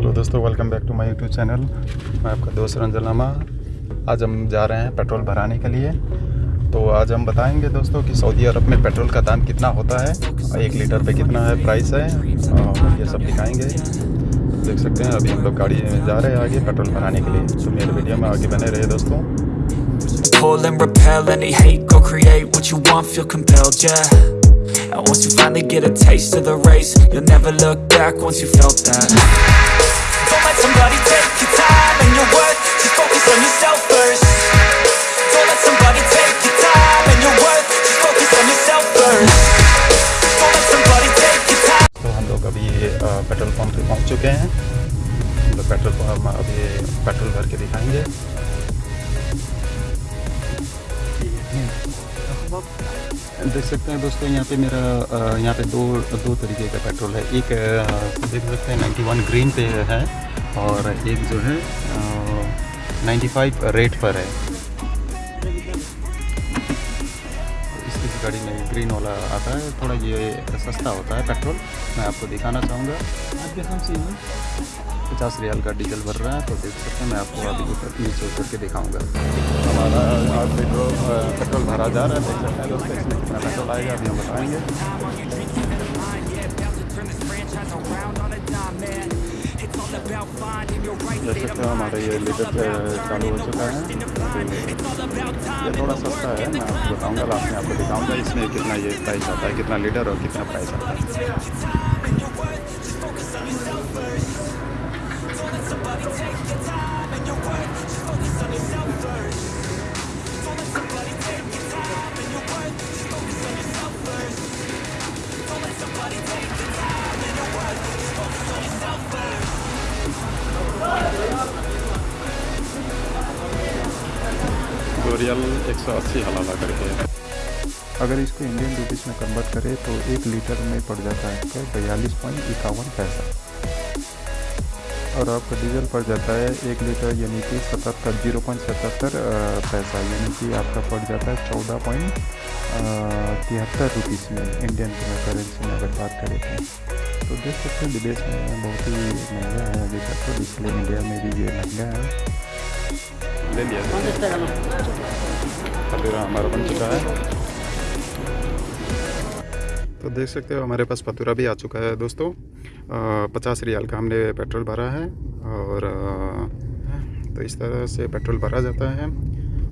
Hello दोस्तों welcome back to my YouTube channel मैं आपका दोस्त रंजन लामा। आज हम जा रहे हैं पेट्रोल भराने के लिए। तो आज हम बताएँगे दोस्तों कि सऊदी अरब में पेट्रोल का दाम कितना होता है एक लीटर पे कितना है प्राइस है और ये सब दिखाएँगे। देख सकते हैं अभी हम लोग गाड़ी में जा रहे हैं आगे पेट्रोल भराने के लिए। तो मेरे वीडियो में आगे बने रहे दोस्तों। Pull and repel any hate, go create what you want, feel compelled, yeah. And once you finally get a taste of the race You'll never look back once you felt that Don't let somebody take your time and your worth Just focus on yourself first Don't let somebody take your time and your worth Just focus on yourself first Don't let somebody take your time तो हम लोग अभी अ, petrol pump पे पहुंच चुके हैं हम लोग पेट्रोल पंप अभी पेट्रोल भर के दिखाएंगे देख सकते हैं दोस्तों, यहाँ पे मेरा यहाँ पे दो दो तरीके का पेट्रोल है। एक देख सकते हैं 91 ग्रीन पे है और एक जो है नाइन्टी 95 रेड पर है। गाड़ी में ग्रीन वाला आता है थोड़ा ये सस्ता होता है पेट्रोल मैं आपको दिखाना चाहूँगा। पचास रियाल का डीजल भर रहा है तो देख सकते हैं मैं आपको अभी ऊपर नीचे उतर के दिखाऊँगा। हमारा आज पेट्रोल पेट्रोल भरा जा रहा है देख सकते हैं दोस्तों इसमें कितना पेट्रोल आएगा अभी हम बताएँगे। देख सकते हो हमारा ये लीटर चालू हो चुका है। ये थोड़ा सस्ता है, मैं आपको बताऊँगा, लास्ट में आपको दिखाऊँगा, इसमें कितना ये प्राइस आता है, कितना लीटर और कितना प्राइस आता है। रियल एक सौ अस्सी हलाला करके। अगर इसको इंडियन रुपीस में कन्वर्ट करें तो एक लीटर में पड़ जाता है आपका बयालीस पॉइंट इक्यावन पैसा। और आपका डीजल पड़ जाता है एक लीटर यानी कि सतहत्तर ज़ीरो पॉइंट सतहत्तर पैसा, यानी कि आपका पड़ जाता है चौदह पॉइंट तिहत्तर रुपीज़ में इंडियन करेंसी में अगर बात करें तो। तो देख सकते हैं, विदेश में बहुत ही महँगा है अभी पेट्रोल इसलिए इंडिया में भी ये महँगा है। ले लिया पतूरा हमारा बन चुका है। तो देख सकते हो हमारे पास पतूरा भी आ चुका है दोस्तों। पचास रियाल का हमने पेट्रोल भरा है और तो इस तरह से पेट्रोल भरा जाता है।